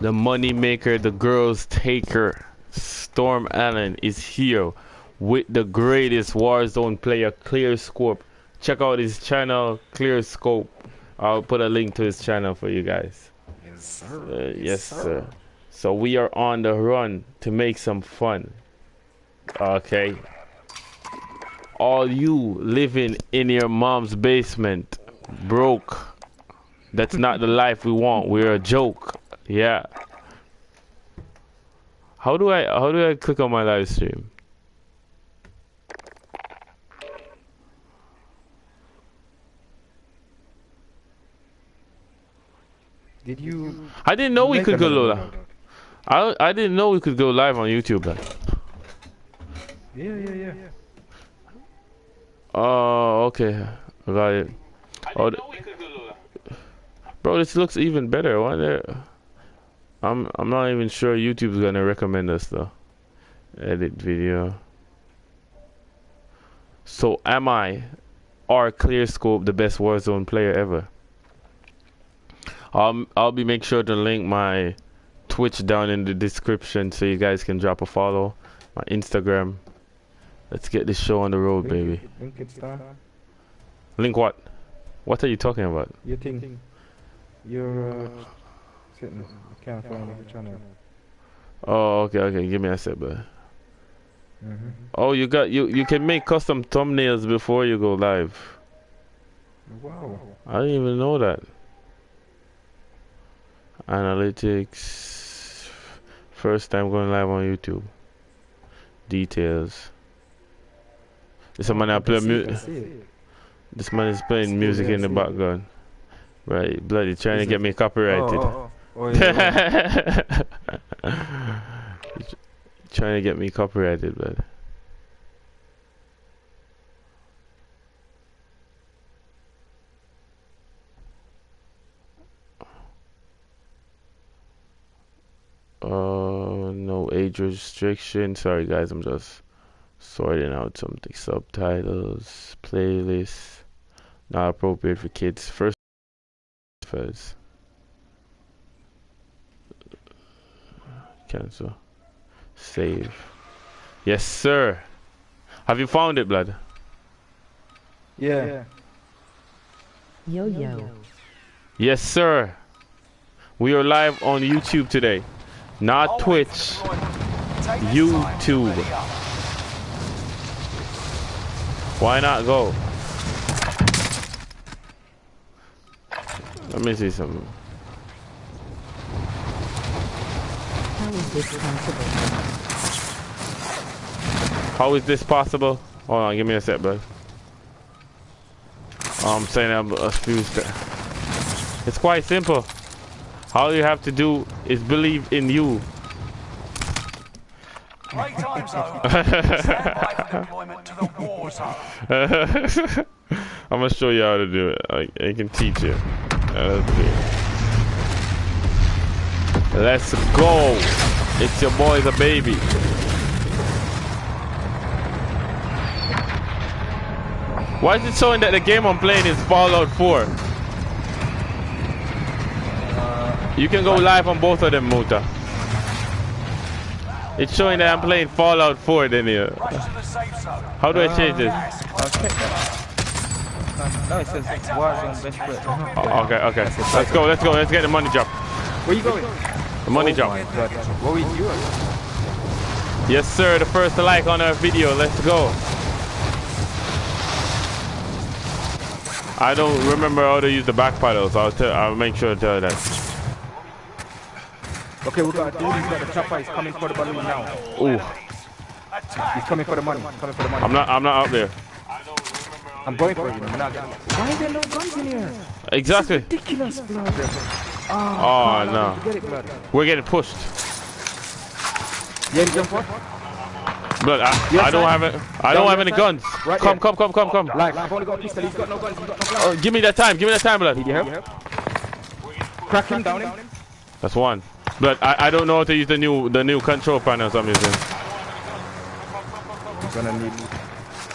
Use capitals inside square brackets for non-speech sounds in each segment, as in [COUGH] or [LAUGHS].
the money maker, the girls taker, Storm Allen is here with the greatest Warzone player, Clear Scope. Check out his channel, Clear Scope. I'll put a link to his channel for you guys. Yes, sir. Uh, yes, yes sir. sir. So we are on the run to make some fun. Okay. All you living in your mom's basement, broke. That's not the life we want. We're a joke. Yeah. How do I how do I click on my live stream? Did you I didn't know we could go live. I I didn't know we could go live on YouTube. Then. Yeah, yeah, yeah. Oh, okay. I got it. Oh, bro, this looks even better. Why there? I'm I'm not even sure YouTube's gonna recommend us though. Edit video. So am I, or ClearScope, the best Warzone player ever? Um, I'll be make sure to link my Twitch down in the description so you guys can drop a follow. My Instagram. Let's get this show on the road, link baby. Link it, star. Link what? What are you talking about? Your thing. Your uh, sitting. I can't find your channel. Oh, okay, okay. Give me a sec, bro. Mm -hmm. Oh, you got you. You can make custom thumbnails before you go live. Wow. I didn't even know that. Analytics. First time going live on YouTube. Details. This oh, man I play music. This man is playing music in the background. Right, bloody trying is to get me copyrighted. Oh, oh, oh. [LAUGHS] yeah, [LAUGHS] trying to get me copyrighted, but. Uh, no age restriction. Sorry, guys, I'm just sorting out something. Subtitles, playlists, not appropriate for kids. First, first. Cancel. Save. Yes, sir. Have you found it, blood? Yeah. Yo yo. Yes, sir. We are live on YouTube today. Not Twitch. YouTube. Why not go? Let me see something. How is this possible? How is this possible? Hold on, give me a sec, bud. Oh, I'm saying I'm a few steps. It's quite simple. All you have to do is believe in you. Great time zone. Stand by for deployment to the war zone. I'm gonna show you how to do it. I, I can teach you. Let's go. It's your boy, the baby. Why is it showing that the game I'm playing is Fallout 4? You can go live on both of them, Muta. It's showing that I'm playing Fallout 4 then here. How do I change this? No, it says Warzone best friend. Okay, okay. Let's go, let's go, let's get the money drop. Where you going? The money oh drop. What we doing? Yes, sir. The first like on our video. Let's go. I don't remember how to use the back paddles. I'll tell. I'll make sure to tell you that. Okay, we got a dude. He's got the chopper. He's coming for the balloon now. Ooh. He's coming for the money. Coming for the money. I'm not. I'm not out there. I'm going for you. I'm. Why are there no guns in here? Exactly. ridiculous, blood. Oh, oh no. Get it. We're getting pushed. Yeah, jump for? Blood, I, yes, I don't have it. I don't have any guns. Right come, come, come, come, come. Like, I've only got a pistol. He's got no guns. He's got no guns. Oh, give me that time. Give me that time, blood. Need your help? Crack him, down him. That's one. But I, I don't know how to use the new the new control panels I'm using. I'm gonna need.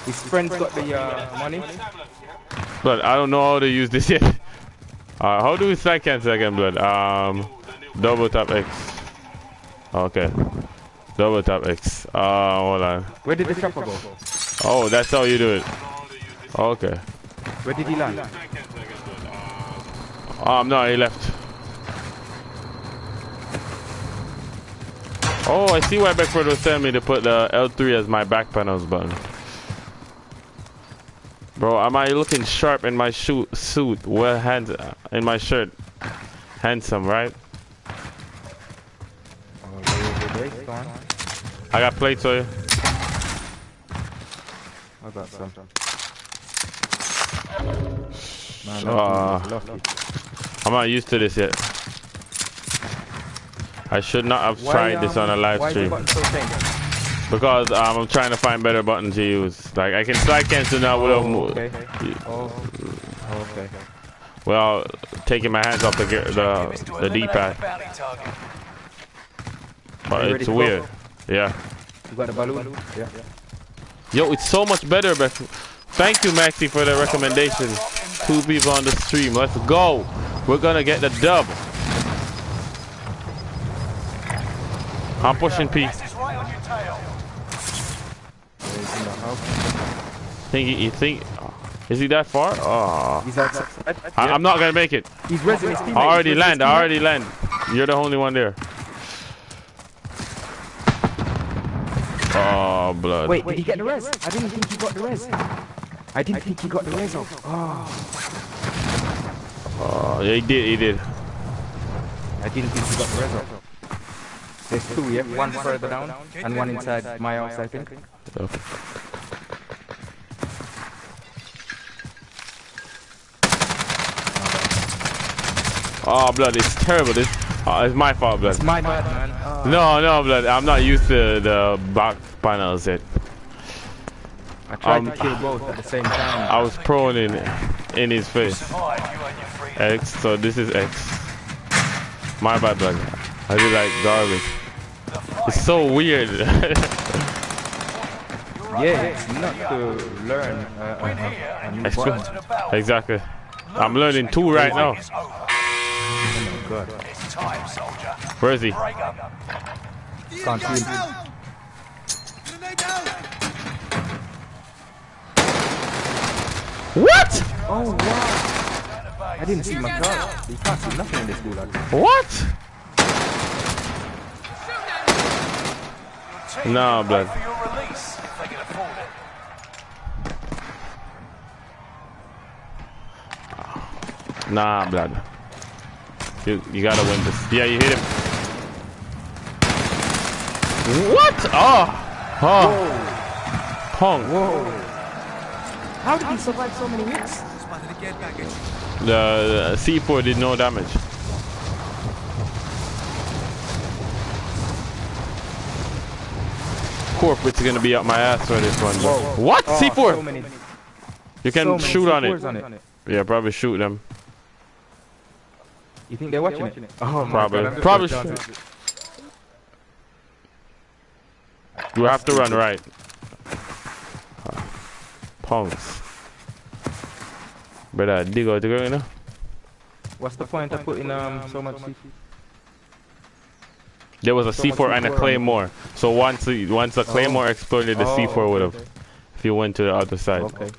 His friend's got the uh, money. But I don't know how to use this yet. [LAUGHS] Uh, how do we cancel again, blood? Um. Double tap X. Okay. Double tap X. Uh, hold on. Where did the chopper go? Oh, that's how you do it. Okay. Where did he land? Um, no, he left. Oh, I see why Beckford was telling me to put the L3 as my back panels button. Bro, am I looking sharp in my shoot, suit? Well, hands in my shirt. Handsome, right? Oh, I got plates for you. I got some. Man, Ah. lucky, lucky. I'm not used to this yet. I should not have Why, tried this on a um, live why is the stream button so thin? Because um, I'm trying to find better button to use. Like I can slide cancel now without Oh, mo- okay. Oh, okay. well taking my hands off the the, Objective is to the D-pad. the bounty target. But it's ready to go? weird. Yeah. You got the balloon? Yeah. Yo, it's so much better, but thank you, Maxi, for the recommendation. Two people on the stream. Let's go. We're gonna get the dub. I'm pushing P. Gas is right on your tail. He's in the house. Think you, you think? Is he that far? Oh, He's outside. I, I'm not gonna make it. He's resing. I already He's land. I already land. You're the only one there. Oh, blood. Wait, did he get the res? I didn't think he got the res. I didn't think he got the res off. Oh, Oh, yeah, he did. He did. I didn't think he got the res off. There's two, yeah? One further down and one inside my house, I think. Oh, blood. It's terrible. This. Oh, it's my fault, blood. It's my bad, man. No, no, blood. I'm not used to the back panels yet. I tried Um, to kill both at the same time. I was prone in in his face. Survive, you and your freedom. X. So this is X. My bad, blood. I do like garbage. It's so weird. [LAUGHS] Yeah, it's not to learn uh, uh, a new It's true. button. [LAUGHS] exactly. I'm learning two right now. God. It's time, soldier. Where is he? Break up. Can't see him. What? Oh wow! I didn't see my car. You can't see nothing in this gulag. What? Team No, blood. pay For your release, if they can afford it. Nah, blood. You you gotta win this. Yeah, you hit him. What? Oh, oh. Pong. Whoa! How did he survive so many hits? The, uh, the C4 did no damage. Corporate's gonna be up my ass for this one. bro. Whoa. What? Ah. Oh, C4? so many- you can so many shoot on it. on it. Yeah, probably shoot them. You think they're watching it? Oh Probably. God, Probably gonna dance should. it. You have to run right. Punks. Brother, dig out the ground, you know? What's the point of putting um so much? C- There was a so C4 and a C4 on it. claymore. So once the, once the claymore exploded, the Oh, C4 would have. okay, If you went to the other side. Okay.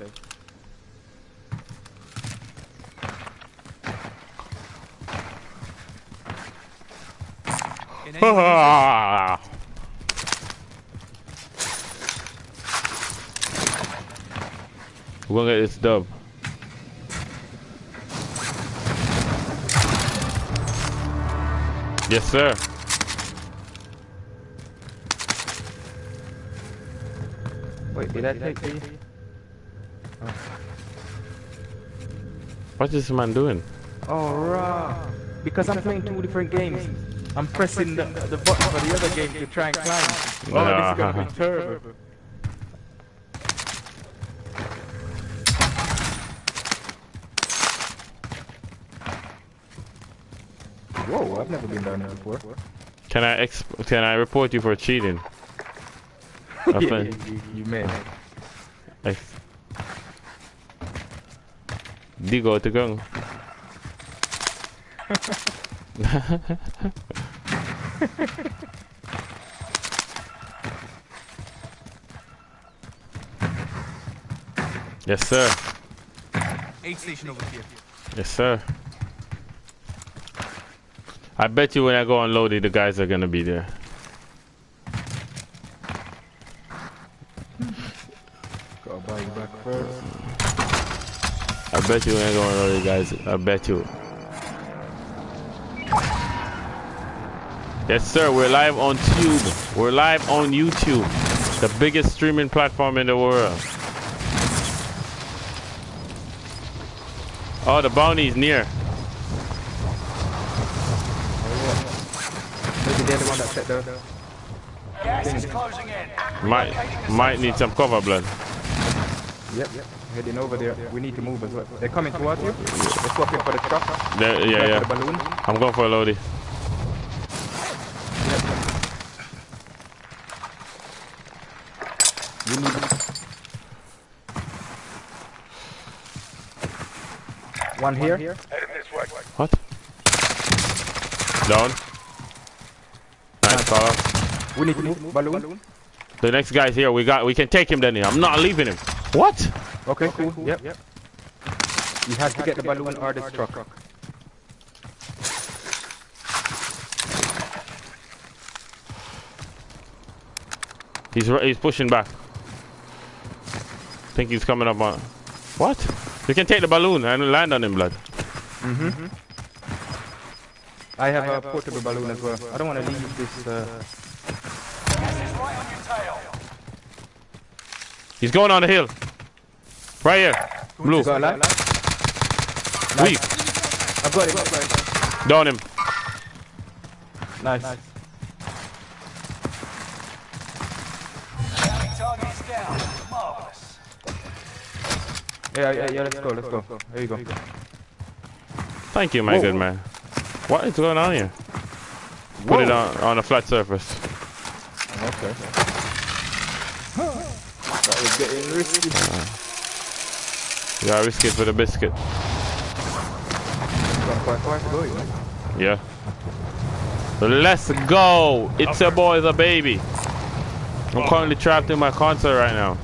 We're gonna get this dub. Yes, sir. Wait, did I take the? What's this man doing? Oh, right. Because I'm playing two different games. I'm pressing the, the button for the other game to try and climb. Oh, this is gonna be terrible. Whoa, I've never been down there before. Can I exp- can I report you for cheating? [LAUGHS] yeah, Open. you, you, you may. Ex- Digo to go. [LAUGHS] [LAUGHS] yes, sir. Aid station over here. Yes, sir. I bet you when I go unloaded, the guys are gonna be there. Gotta buy you back first. I bet you when I go unload it, guys. I bet you. Yes, sir. We're live on Tube. We're live on YouTube, the biggest streaming platform in the world. Oh, the bounty's near. Maybe they're the one that set the. Gas is closing in. Might might need some cover, blood. Yep, yep. Heading over there. We need to move as well. They're coming towards you. They're swapping for the truck. Yeah, yeah. the balloon. I'm going for a loadie. We need. One here. Heading this way. What? Down. Nice, fella. We need to move. Balloon. The next guy's here. We got. We can take him, Danny. I'm not leaving him. What? Okay, cool. Yep. Yep. You have to get the balloon or this truck. He's he's pushing back. I think he's coming up on. What? You can take the balloon and land on him, blood. Mhm. I have a portable balloon as well. I don't want to leave this. Uh, Gas is right on your tail. He's going on the hill. Right here. Blue. got a light? Weak. I've got it. I've. Down him. Nice. Enemy Yeah, yeah, yeah. Let's go. Let's go. There you go. Thank you, my Whoa. good man. What is going on here? Put it on on a flat surface. Okay. That was getting risky. You gotta risk it for the biscuit. Got quite far to go, you know. Yeah. Let's go! It's a boy, the baby. I'm oh. currently trapped in my console right now.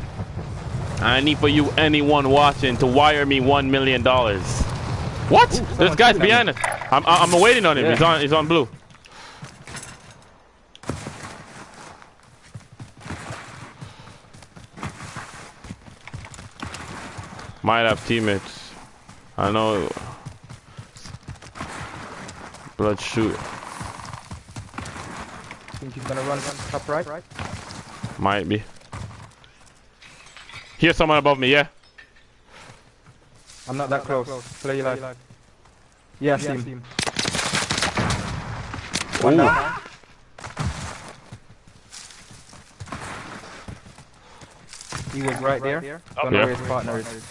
I need for you, anyone watching, to wire me one million dollars. What? This guy's behind us. I'm I'm waiting on him. Yeah. He's on he's on blue. Might have teammates. I know. Blood shoot. Think he's gonna run top right? Might be. Here's someone above me, yeah? I'm not that close. Play your life. Yeah, I see him. One Ooh. down. He was right there. Don't know Yeah. where his partner is.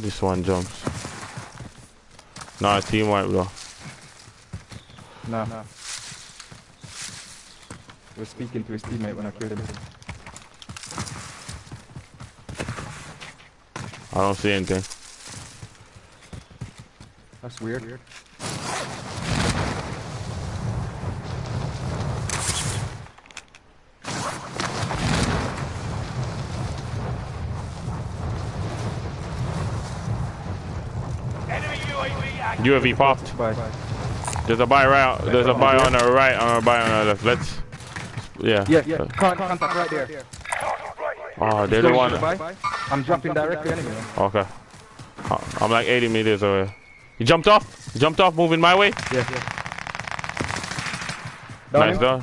This one jumps. Nah, team wipe bro. No. He was speaking to his teammate when I killed him. I don't see anything. That's weird. Enemy UAV popped. Bye. There's a buy right. There's a buy on the right. On a buy on the left. Let's. Yeah. Yeah, yeah. Con contact right there. Oh, they're the one. I'm jumping directly anyway. Okay. Uh, I'm like 80 meters away. He jumped off. He jumped off, moving my way. Yeah, yeah. Down nice done.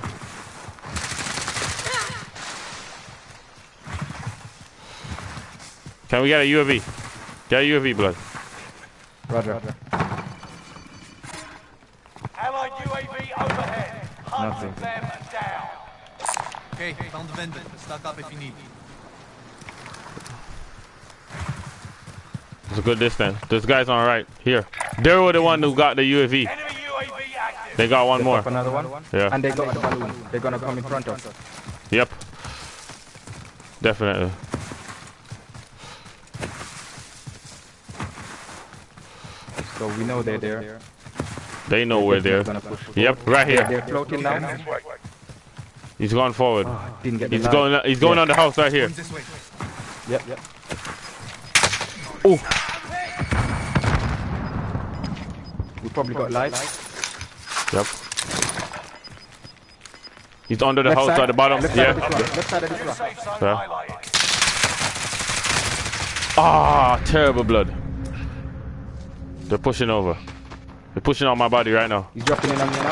Can we get a UAV? Get a UAV, blood. Roger. Roger. Nothing. down. Okay, found the vendor. Stock up if you need. It's a good distance. This guy's on right. Here. They were the one who got the UAV. Enemy UAV. They got one more. Another one. Yeah. And they got the balloon. They're gonna come in front of us. Yep. definitely. So we know they're there. They know we're there. Push. Yep, right here. they're floating down. He's going forward. Oh, didn't get He's light. going. He's going Yeah. on the house right here. Yep, yep. Oh, We probably got light. yep. He's under the Left house side. at the bottom. Left side of Yeah. this. Left side of this rock. Safe zone Yeah. Ah, terrible blood. They're pushing over. They're pushing on my body right now. He's dropping in on me now.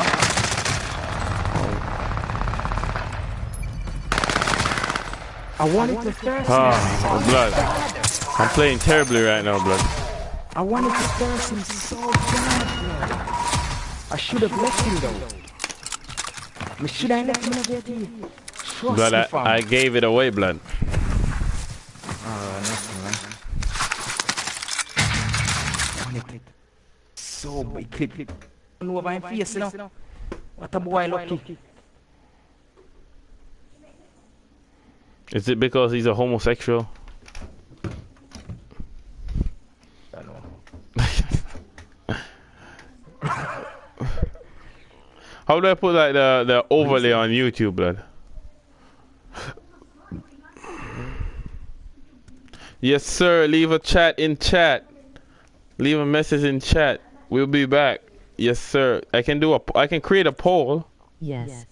I wanted to first. Ah, blood. I'm playing terribly right now, blood. I wanted to first him so bad, bro. I should have left him though. I should have left him there. Trust Blood, I. I gave it away, blood. Oh, nothing, man. Wanted it so big. Clip, clip. No, over him face, you know. What a boy lucky. Is it because he's a homosexual? Ah, I know. [LAUGHS] How do I put like the the overlay on YouTube, blood? Yes, sir. Leave a chat in chat. Leave a message in chat. We'll be back. Yes, sir. I can do a. I can create a poll. Yes.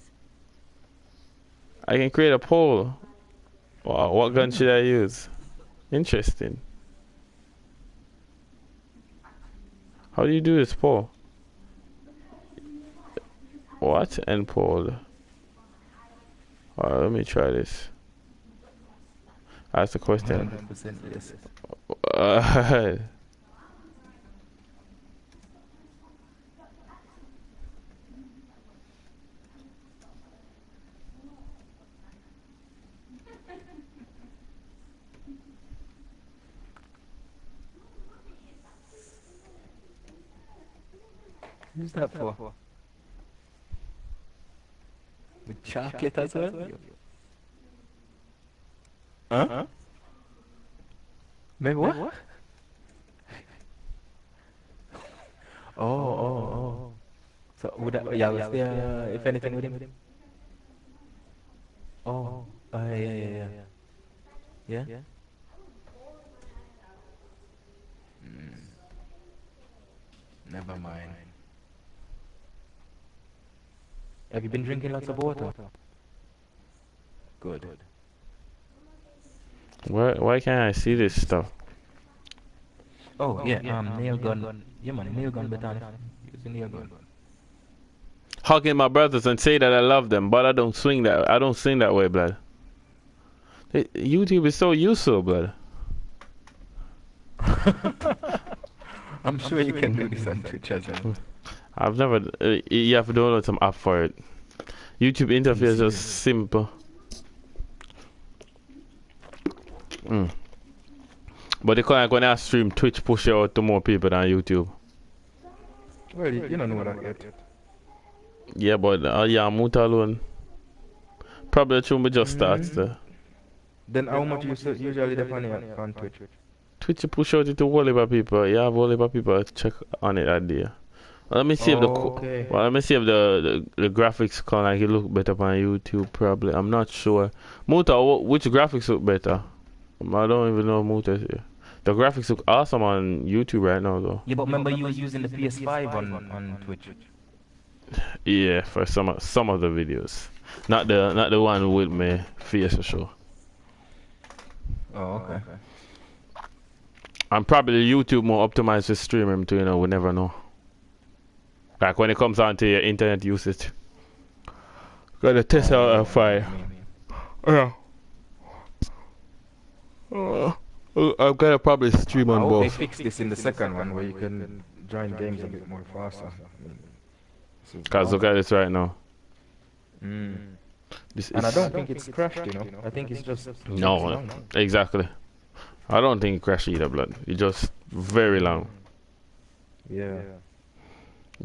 I can create a poll. Wow, what gun should I use? Interesting. How do you do this poll? What? End poll. Alright, let me try this. Ask the question. 100% yes. [LAUGHS] Uh, that for? With chocolate as well? Huh? Maybe [LAUGHS] what? oh, oh, oh. So would I, yeah, was there, if anything with him? Oh, uh, yeah, yeah, yeah. Yeah? Yeah? Hmm. Never mind. Have you been drinking lots of water? Good. why, why can't I see this stuff? Oh, yeah, um, nail gun. Yeah, man, nail gun better. Use a nail gun. Hugging my brothers and say that I love them, but I don't swing that. I don't sing that way, blood. YouTube is so useful, blood. [LAUGHS] I'm sure you can do this on Twitch as well. [LAUGHS] I've never. Uh, you have to download some app for it. YouTube interface is simple. Mm. But they can't when I stream Twitch push out to more people than YouTube. Well, you, you don't know that yet. Yeah, but uh, yeah, Muta alone. Probably true, but just starts there. Then how much you usually depend on, on Twitch? Twitch push out it to heap people. Yeah, heap people check on it that day. Well, let me see if the Okay. well, let me see if the, the the graphics can like it look better on YouTube. Probably, I'm not sure. Muta, which graphics look better? Um, I don't even know Muta. The graphics look awesome on YouTube right now, though. Yeah, but remember you was using the PS5 on, on Twitch. Yeah, for some of- some of the videos, not the not the one with me face for sure. Oh, okay. I'm probably YouTube more optimized for streaming too. You know, we never know. Like when it comes down to your internet usage, gotta test out a fire. Yeah. Uh, I'm gonna probably stream I on hope they both. fix this in the second one where you can join games a bit more faster. I mean, this is Cause look at this right now. Mm. This And I don't think it's crashed, you know. I think it's just no, it's no, long. exactly. I don't think it crashed either, blood. It's just very long, Yeah.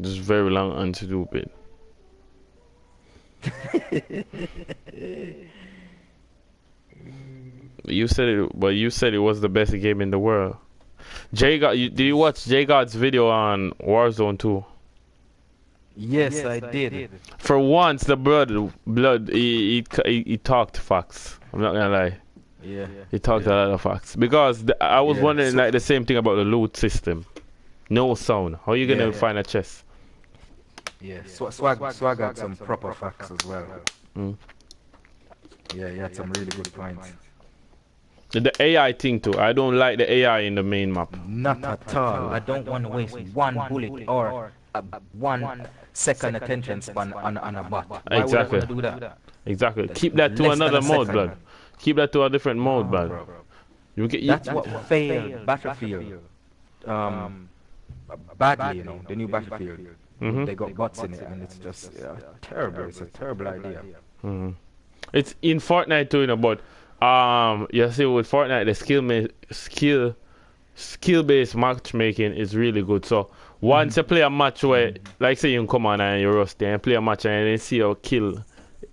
Just very long and [LAUGHS] stupid. You said it, but you said it was the best game in the world. JGOD, you, did you watch JGOD's video on Warzone 2? Yes, I did. For once, the blood, blood, he, he, he, he talked facts. I'm not gonna lie. Yeah. He talked a lot of facts because the, I was Yeah, wondering so- like the same thing about the loot system. No sound. How are you gonna Yeah, yeah. find a chest? Yeah. Sw- swag, Swagg had some proper facts as well. Mm. Yeah, he had some really good points. The AI thing too. I don't like the AI in the main map. Not at all. I don't want to waste one bullet or a, one second attention span on, on a bot. Why Exactly. would I do that? Exactly. Keep that to another mode, second. blood. Keep that to a different mode, blood. Bro, You get you, That's what failed Battlefield um, badly, you know, the new Battlefield. Mhm. They got bots in it, and it's just yeah, terrible. It's a terrible idea. Mhm. It's in Fortnite too, you know, but um, you see with Fortnite the skill ma- skill skill based matchmaking is really good. So once you play a match where, like say you come on and you're rusty and play a match and then see you kill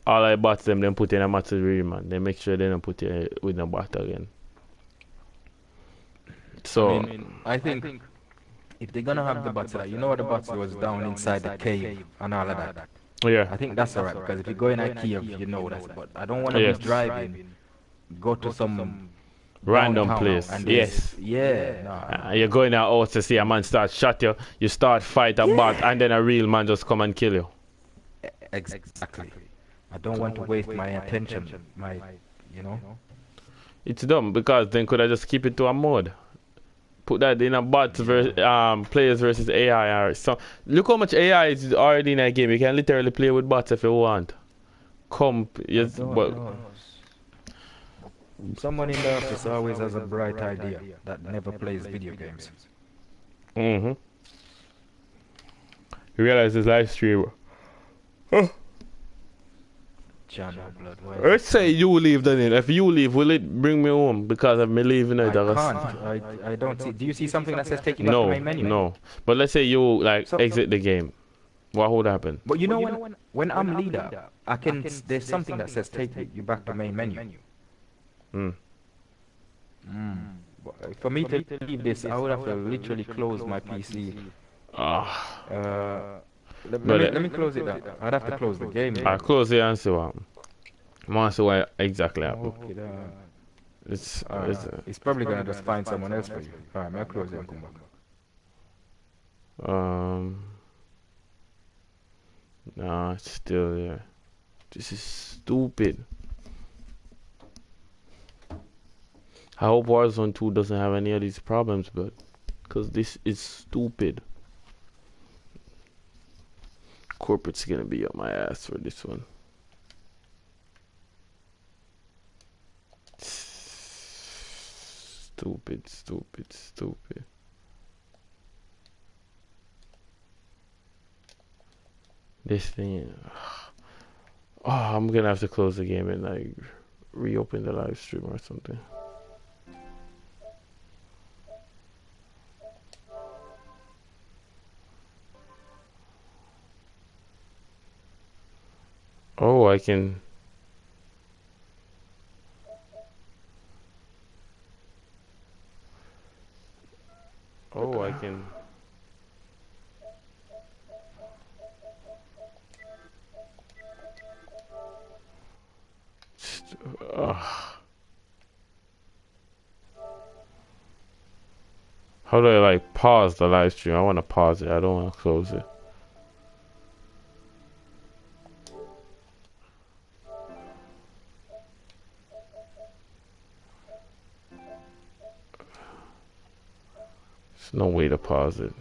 all the bots, them then put in a match with real man. They make sure they don't put you with no bot again. So I mean, I think if they're gonna have the bots, like, you know what the bots was down inside the cave and all of that. yeah, I think that's alright because if you go in IKEA, you know that. But I don't want to Yes. be driving, go to some random place. and Yes. Yeah. Nah. Uh, you're going out to see a man start shot you, you start fight a bot, and then a real man just come and kill you. Exactly. I don't want to waste my attention, my, you know. It's dumb because then could I just keep it to a mode? Put that in a bots versus um players versus AI or so. Look how much AI is already in that game. You can literally play with bots if you want. Comp, yes, but know. Someone in the office always has a bright idea that never plays video games. mm-hmm. You realize this live stream. Channel blood. Why? Let's say you leave then. If you leave, will it bring me home? Because I'm leaving I it. I can't. I, I don't see. Do you see something that says take you back to No, main menu? no. But let's say you like So- exit the game. What would happen? But you know when when I'm leader, I can. There's something that says take you back to main menu. Hmm. But For me to leave this, I would have to literally close my PC. Ah, Uh, let, But, let, me, uh, let me close it down. I'd have to close the game. I close the answer. One. I want to see what exactly happened. Okay, then. It's, Uh, it's uh, he's probably gonna just find someone else for you. Alright, I'll close it and come back. um. Nah, it's still there. This is stupid. I hope Warzone 2 doesn't have any of these problems, but because this is stupid. Corporate's gonna be up my ass for this one. Stupid, stupid, stupid. This thing. [SIGHS] Oh, I'm gonna have to close the game and like reopen the live stream or something. I can. Oh, I can. Ugh. Uh, how do I like pause the live stream? I want to pause it. I don't want to close it. No way to pause it.